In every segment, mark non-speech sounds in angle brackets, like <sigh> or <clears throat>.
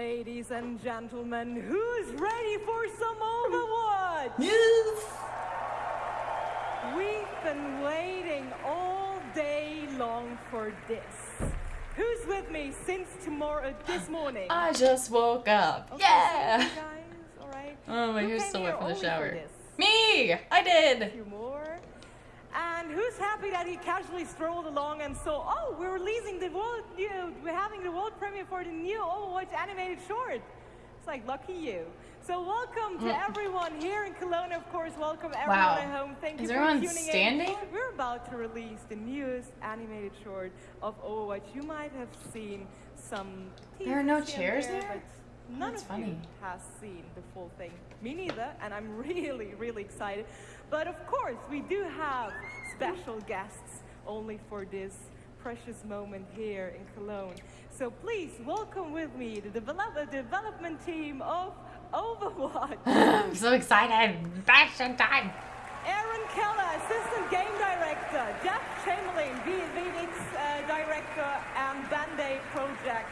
Ladies and gentlemen, who's ready for some Overwatch? Yes. We've been waiting all day long for this. Who's with me since tomorrow, this morning? I just woke up. Okay, yeah. so guys, all right. Oh, my Who hair's came still wet from the shower. Me! I did! Few more. And who's happy that he casually strolled along and saw, oh, we're releasing the world, you know, we're having the world premiere for the new Overwatch animated short. It's like, lucky you. So welcome to hmm. everyone here in Cologne, of course. Welcome everyone. Wow. at home. Thank Is you for everyone tuning standing? in. We're about to release the newest animated short of Overwatch. You might have seen some There are no chairs there, there? None That's of you has seen the full thing. Me neither, and I'm <laughs> really, really excited. But of course, we do have special guests only for this precious moment here in Cologne. So please welcome with me the develop- development team of Overwatch. <laughs> I'm so excited. Fashion time. Aaron Keller, Assistant Game Director, Jeff Chamberlain, VFX uh, Director, and Ben Dai Project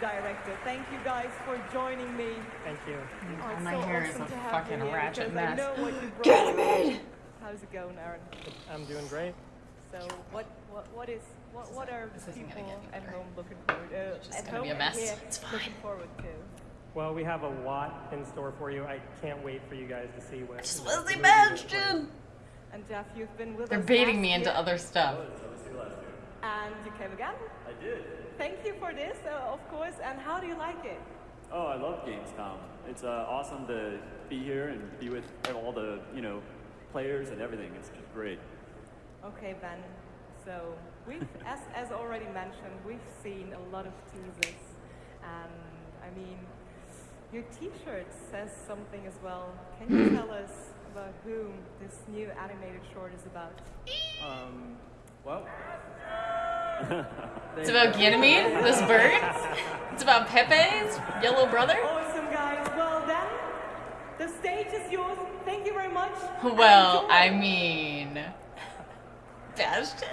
Director. Thank you guys for joining me. Thank you. Oh, it's my so hair is awesome a fucking ratchet because mess. know what you <gasps> brought. Ganymede! How's it going, Aaron? I'm doing great. So, what, what, what is, what, what are This isn't people gonna get at better. home looking forward? Uh, just at gonna home be a and mess. here It's looking fine. forward to. Well, we have a lot in store for you. I can't wait for you guys to see what. Just what Wesley the movie looks like. Bastion! And Jeff, you've been with They're us baiting last me into other stuff. And you came again. I did. Thank you for this, uh, of course. And how do you like it? Oh, I love Gamescom. It's uh, awesome to be here and be with all the, you know, players and everything. It's just great. Okay, Ben. So we've, <laughs> as, as already mentioned, we've seen a lot of teasers, and I mean, your T-shirt says something as well. Can you <clears throat> tell us about whom this new animated short is about? Um, well. <laughs> It's about Ganymede, this bird. It's about Pepe's yellow brother. Awesome, guys. Well then, the stage is yours. Thank you very much. Well. I mean, Bastion.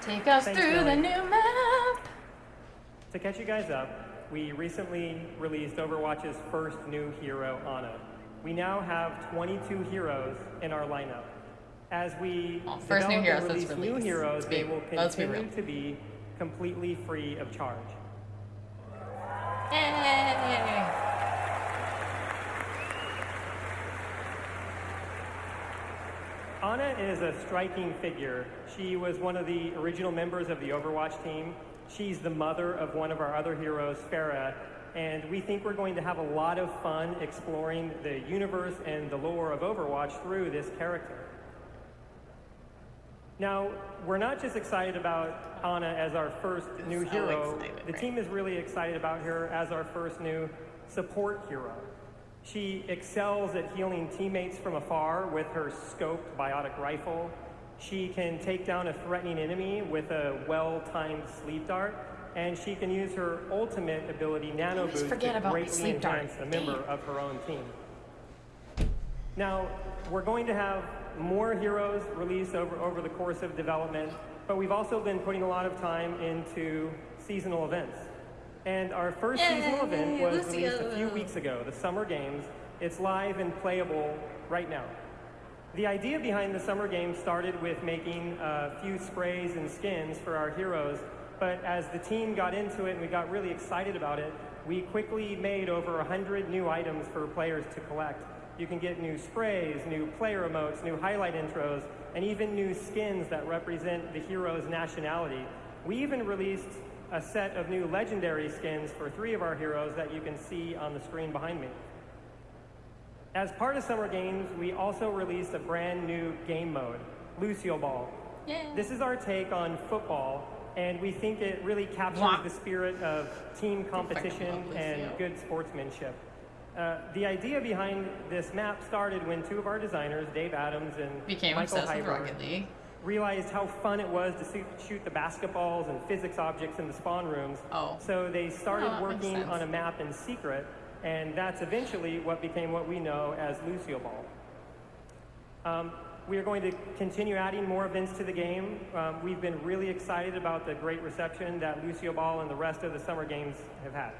Take us Thanks, through the new map. To catch you guys up, we recently released Overwatch's first new hero, Ana. We now have 22 heroes in our lineup. As we Oh, first new heroes, release new heroes, Let's they will let's be continue to be completely free of charge. Yay! Ana is a striking figure. She was one of the original members of the Overwatch team. She's the mother of one of our other heroes, Pharah, and we think we're going to have a lot of fun exploring the universe and the lore of Overwatch through this character. Now, we're not just excited about Ana as our first new So hero. excited, the right? team is really excited about her as our first new support hero. She excels at healing teammates from afar with her scoped biotic rifle. She can take down a threatening enemy with a well-timed sleep dart, and she can use her ultimate ability, Nano Boost, to greatly enhance a member Damn. of her own team. Now, we're going to have more heroes released over, over the course of development, but we've also been putting a lot of time into seasonal events. And our first seasonal event Yay, was released a few weeks ago, the Summer Games. It's live and playable right now. The idea behind the Summer Games started with making a few sprays and skins for our heroes, but as the team got into it and we got really excited about it, we quickly made over 100 new items for players to collect. You can get new sprays, new player emotes, new highlight intros, and even new skins that represent the hero's nationality. We even released a set of new legendary skins for three of our heroes that you can see on the screen behind me. As part of Summer Games, we also released a brand new game mode, Lucio Ball. Yay. This is our take on football, and we think it really captures the spirit of team competition and good sportsmanship. Uh, the idea behind this map started when two of our designers, Dave Adams and Became Michael obsessed with Heiberg, Rocket League. realized how fun it was to shoot, shoot the basketballs and physics objects in the spawn rooms. Oh. So they started Oh, working on a map in secret, and that's eventually what became what we know as Lucio Ball. Um, we are going to continue adding more events to the game. Um, we've been really excited about the great reception that Lucio Ball and the rest of the Summer Games have had.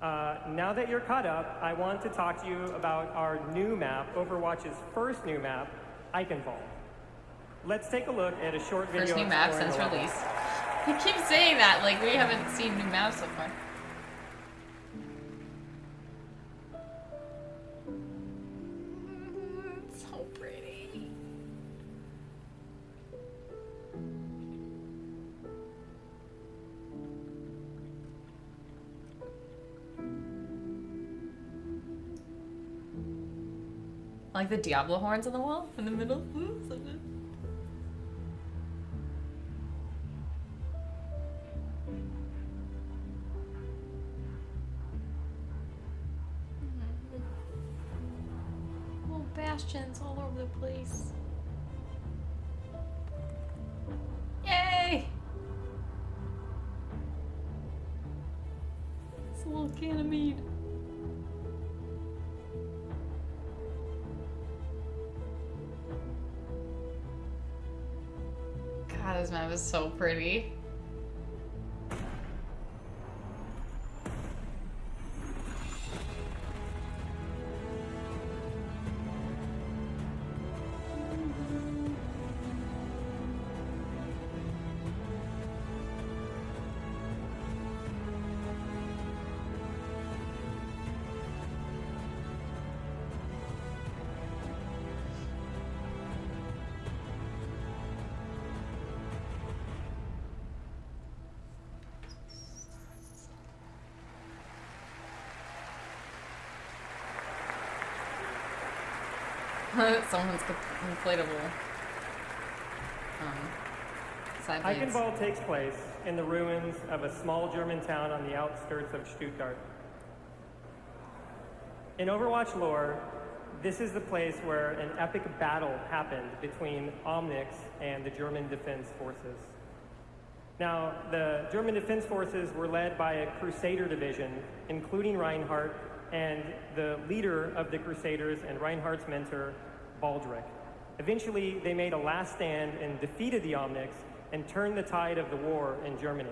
Uh, now that you're caught up, I want to talk to you about our new map, Overwatch's first new map, Eichenwald. Let's take a look at a short video. First new map since release. <laughs> I keep saying that, like we haven't seen new maps so far. Like the Diablo horns on the wall in the middle. Hmm, God, this map is so pretty. <laughs> Someone's inflatable. Um, side blades. Eichenwald takes place in the ruins of a small German town on the outskirts of Stuttgart. In Overwatch lore, this is the place where an epic battle happened between Omnics and the German Defense Forces. Now, the German Defense Forces were led by a Crusader division, including Reinhardt and the leader of the Crusaders and Reinhardt's mentor, Baldric. Eventually, they made a last stand and defeated the Omnics and turned the tide of the war in Germany.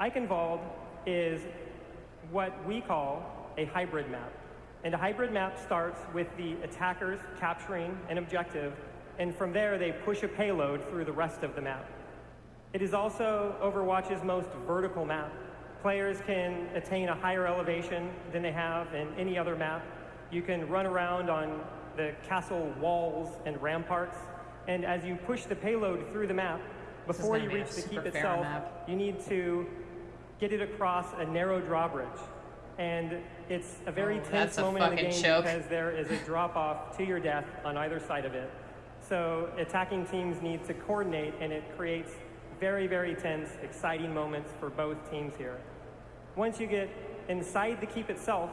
Eichenwald is what we call a hybrid map. And a hybrid map starts with the attackers capturing an objective, and from there they push a payload through the rest of the map. It is also Overwatch's most vertical map. Players can attain a higher elevation than they have in any other map. You can run around on the castle walls and ramparts, and as you push the payload through the map, before you reach the keep itself, map. you need to get it across a narrow drawbridge. And it's a very Oh, tense a moment in the game choke. because there is a drop off to your death on either side of it. So attacking teams need to coordinate and it creates very, very tense, exciting moments for both teams here. Once you get inside the keep itself,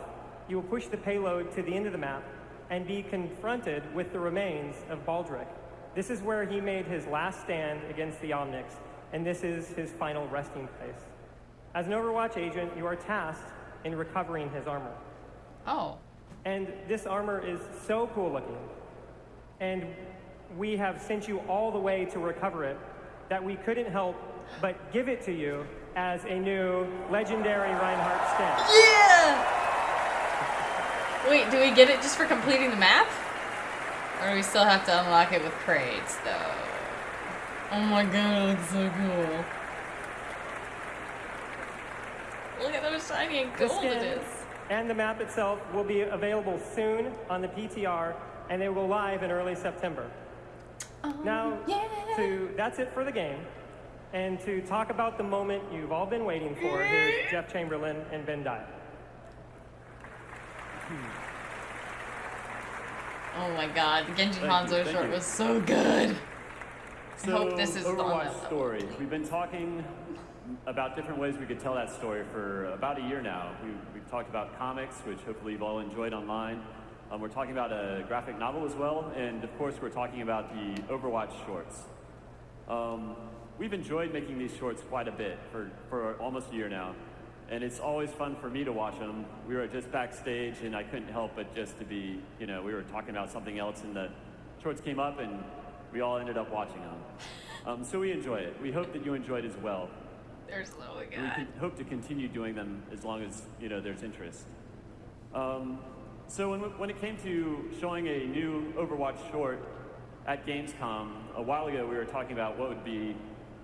you will push the payload to the end of the map and be confronted with the remains of Baldric. This is where he made his last stand against the Omnics, and this is his final resting place. As an Overwatch agent, you are tasked in recovering his armor. Oh. And this armor is so cool looking. And we have sent you all the way to recover it that we couldn't help but give it to you as a new legendary Reinhardt skin. Yeah! Wait, do we get it just for completing the map? Or do we still have to unlock it with crates, though? Oh my god, it looks so cool. Look at how shiny and gold it is. and the map itself will be available soon on the PTR, and they will go live in early September. Oh, now, yeah. to that's it for the game. And to talk about the moment you've all been waiting for, here's mm-hmm. Jeff Chamberlain and Ben Dai. Oh my god, the Genji Hanzo short you. was so good. I So, hope this is Overwatch story. We've been talking about different ways we could tell that story for about a year now. We, we've talked about comics, which hopefully you've all enjoyed online. Um, we're talking about a graphic novel as well, and of course, we're talking about the Overwatch shorts. Um, we've enjoyed making these shorts quite a bit for, for almost a year now, and it's always fun for me to watch them. We were just backstage, and I couldn't help but just to be, you know, we were talking about something else, and the shorts came up, and we all ended up watching them. Um, so we enjoy it. We hope that you enjoyed as well. There's Lily We hope to continue doing them as long as you know there's interest. Um, so when, when it came to showing a new Overwatch short at Gamescom a while ago, we were talking about what would be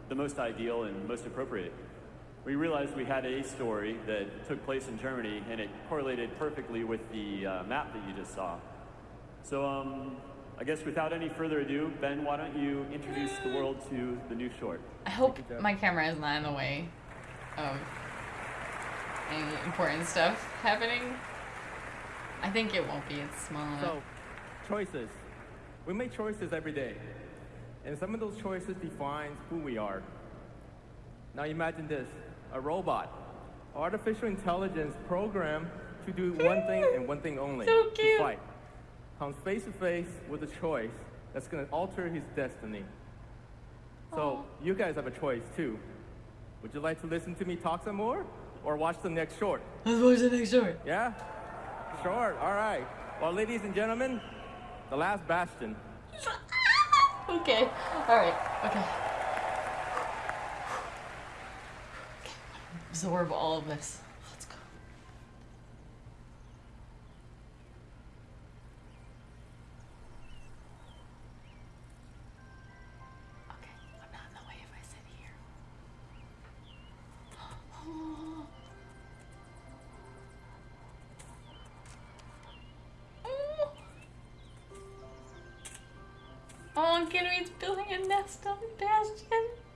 the most ideal and most appropriate. We realized we had a story that took place in Germany, and it correlated perfectly with the uh, map that you just saw. So um, I guess without any further ado, Ben, why don't you introduce the world to the new short? I hope you, my camera is not in the way of any important stuff happening. I think it won't be. It's small enough. So, choices. We make choices every day. And some of those choices define who we are. Now imagine this, a robot, artificial intelligence programmed to do one thing and one thing only, So to fight. Comes face to face with a choice that's gonna alter his destiny. So you guys have a choice too. Would you like to listen to me talk some more or watch the next short? Let's watch the next short. Yeah? Short, all right. Well, ladies and gentlemen, the last bastion. <laughs> Okay. All right. Okay. Absorb all of this. Let's go. Okay. I'm not in the way if I sit here. <gasps> Oh, Gatorades building a nest on Bastion.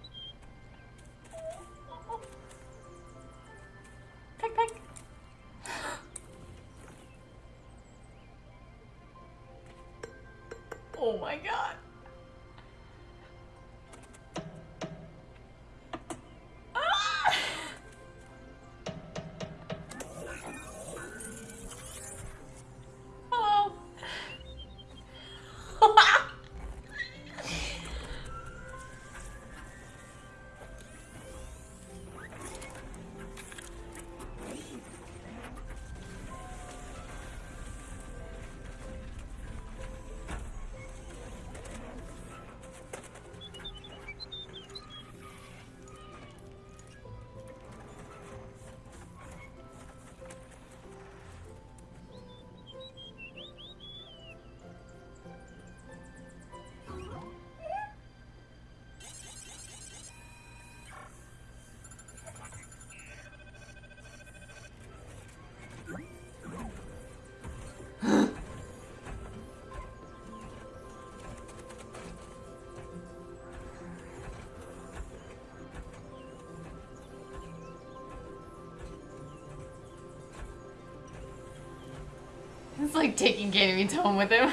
It's like taking Gatorades home with him.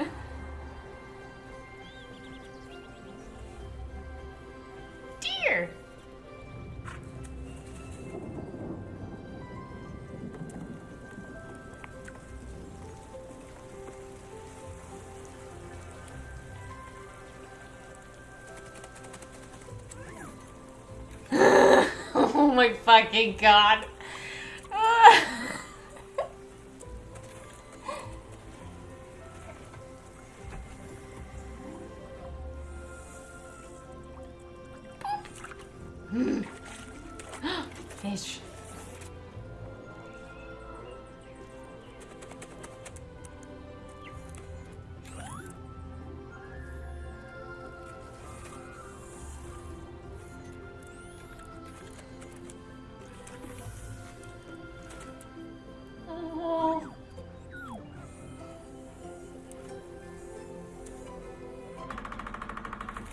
<laughs> Dear. <laughs> oh my fucking god.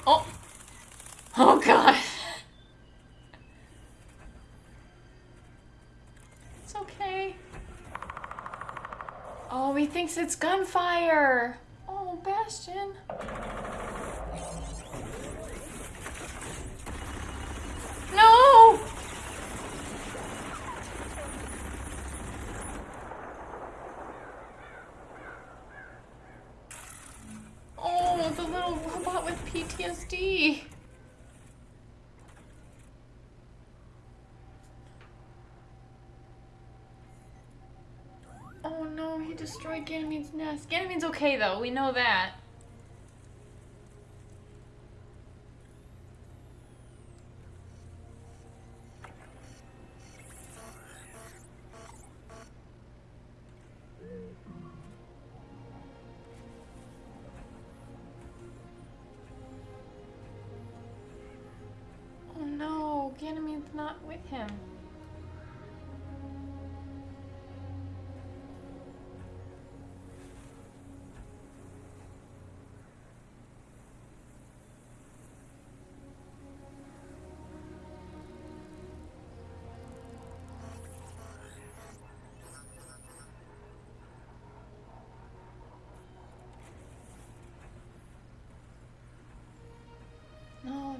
Oh. Oh god. It's okay. Oh, he thinks it's gunfire. Oh, Bastion. No! Oh, the little robot with PTSD. Oh no, he destroyed Ganymede's nest. Ganymede's okay though, we know that. Oh no, Ganymede's not with him.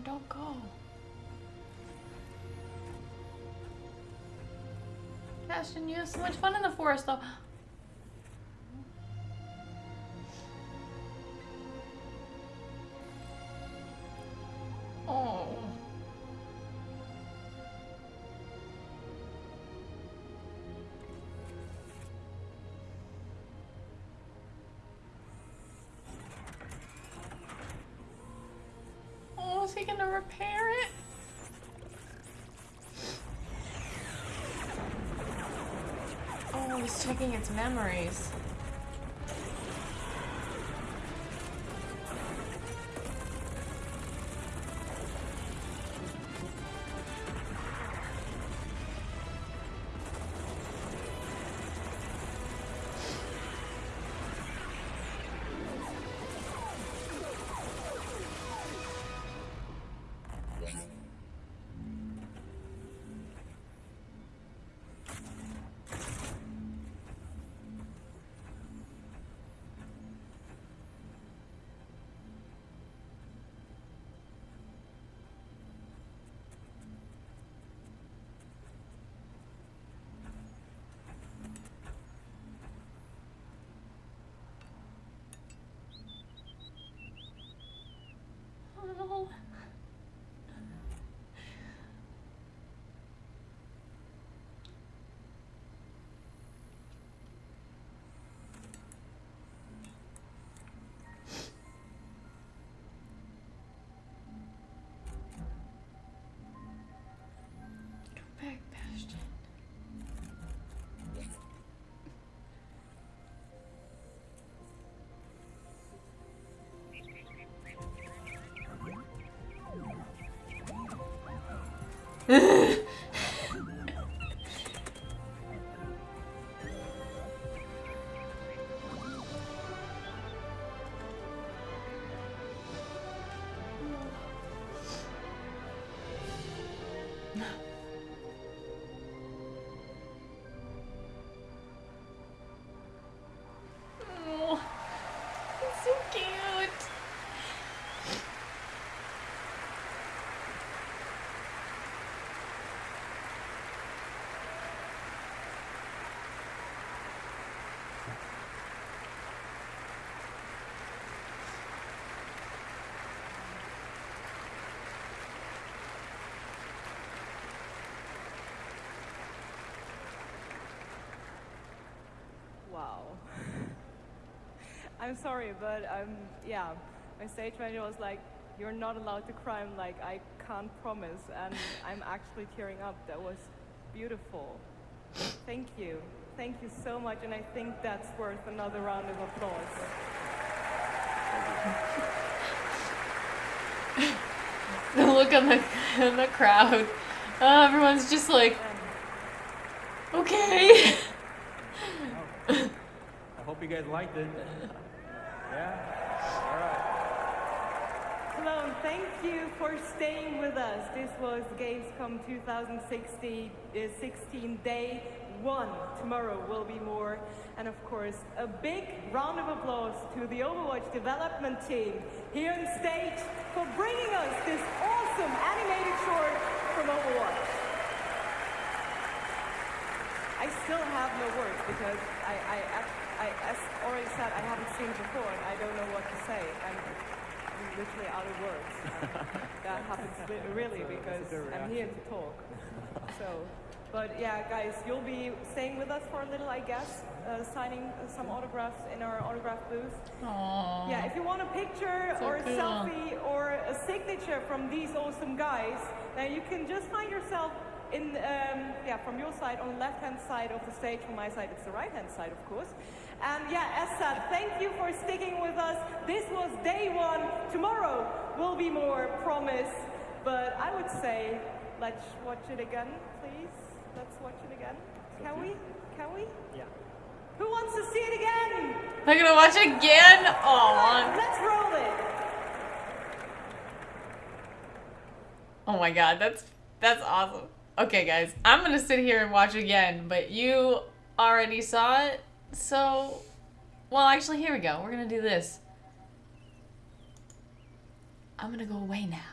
Don't go. Ashton, you have so much fun in the forest though. Is he gonna repair it? Oh, he's checking its memories. Oh. Come back, Bastion. Oh, Wow. I'm sorry, but um, yeah, my stage manager was like, "You're not allowed to cry." I'm like, "I can't promise," and <laughs> I'm actually tearing up. That was beautiful. Thank you, thank you so much, and I think that's worth another round of applause. <laughs> The look on the in <laughs> the crowd. Uh, everyone's just like, okay. You guys liked it. <laughs> Yeah? All right. Cologne, thank you for staying with us. This was Gamescom 2016, uh, 16 day one. Tomorrow will be more. And of course, a big round of applause to the Overwatch development team here on stage for bringing us this awesome animated short from Overwatch. I still have no words because I, I, act- I, as already said, I haven't seen before and I don't know what to say. I'm, I'm literally out of words. And <laughs> that happens really because I'm here to talk. <laughs> So, But yeah, guys, you'll be staying with us for a little, I guess, uh, signing some autographs in our autograph booth. Aww. Yeah, if you want a picture So or a cool. selfie or a signature from these awesome guys, then you can just find yourself in, um, yeah, from your side on the left-hand side of the stage. From my side, it's the right-hand side, of course. And yeah, as said, thank you for sticking with us. This was day one. Tomorrow will be more, promise. But I would say, let's watch it again, please. Let's watch it again. Can we? Can we? Yeah. Who wants to see it again? I'm gonna watch it again. Aww. Let's roll it. Oh my god, that's that's awesome. Okay, guys, I'm gonna sit here and watch again, but you already saw it, so well, actually, here we go. We're gonna do this. I'm gonna go away now.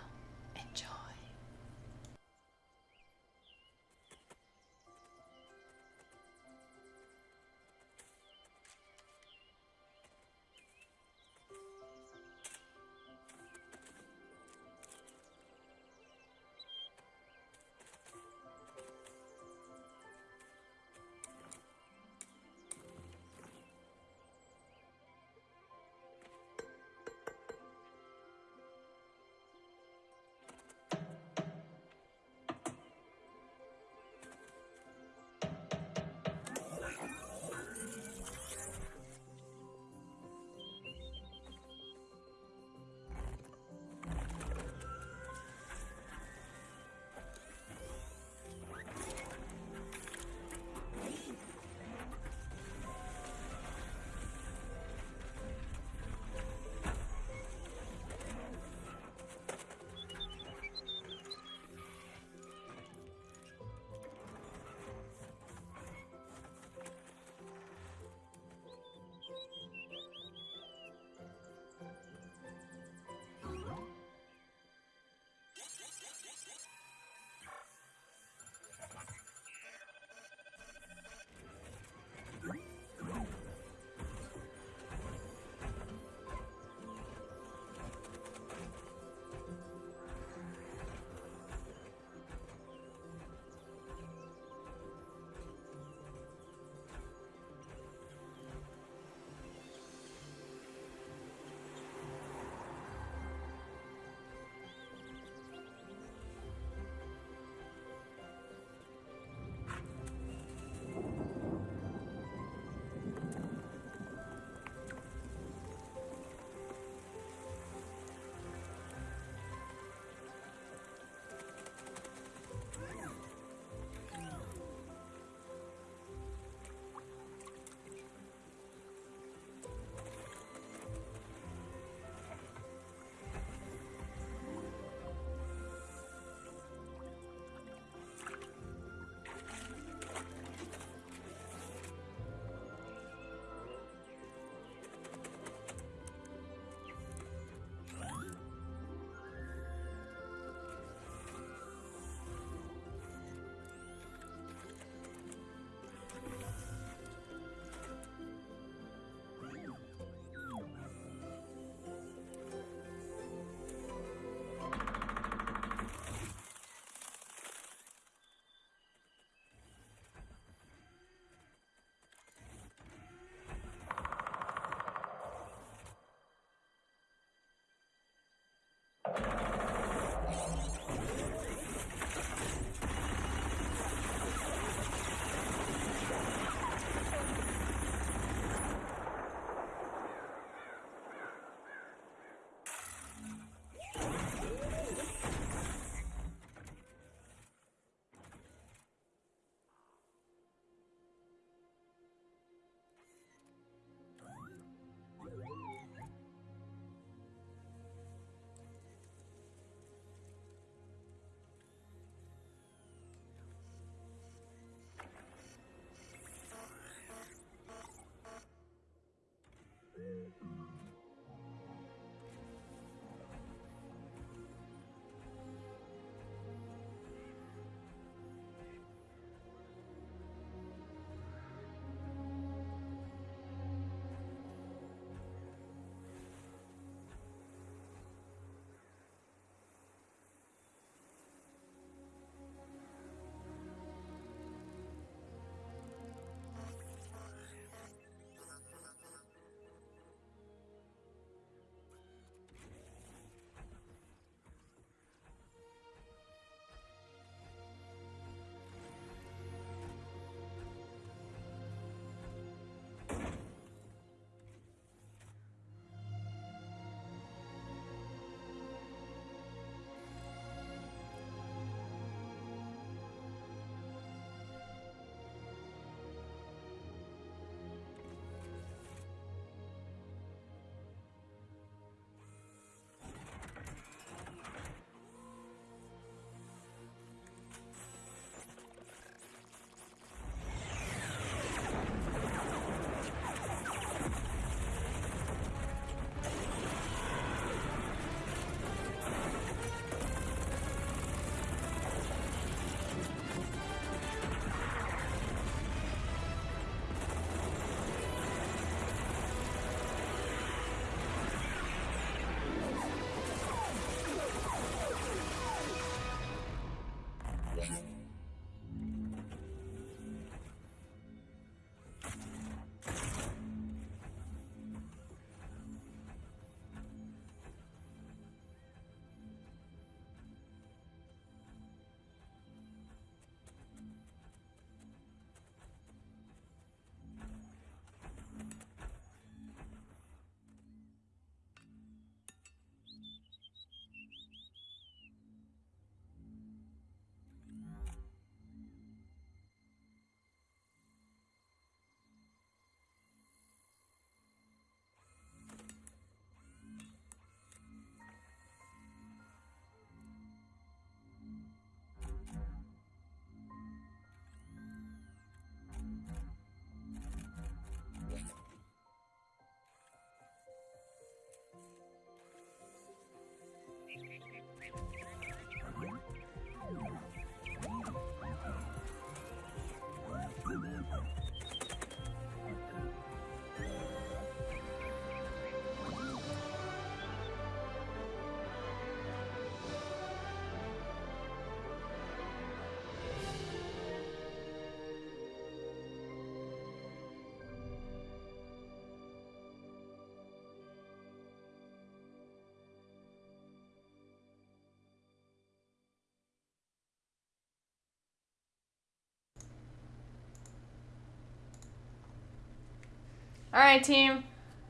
All right, team.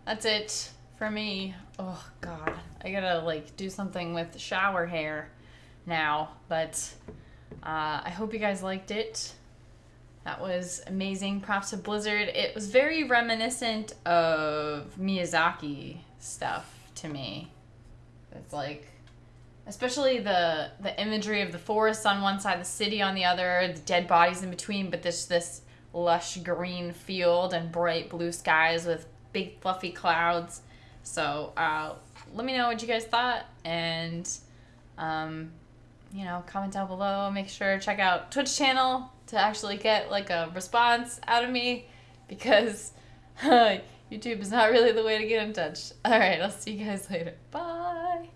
That's it for me. Oh God, I gotta like do something with shower hair now. But uh, I hope you guys liked it. That was amazing. Props to Blizzard. It was very reminiscent of Miyazaki stuff to me. It's like, especially the the imagery of the forest on one side, the city on the other, the dead bodies in between, but this this lush green field and bright blue skies with big fluffy clouds. So uh, let me know what you guys thought and. Um, you know, comment down below. Make sure check out Twitch channel to actually get like a response out of me because <laughs> YouTube is not really the way to get in touch. All right, I'll see you guys later. Bye.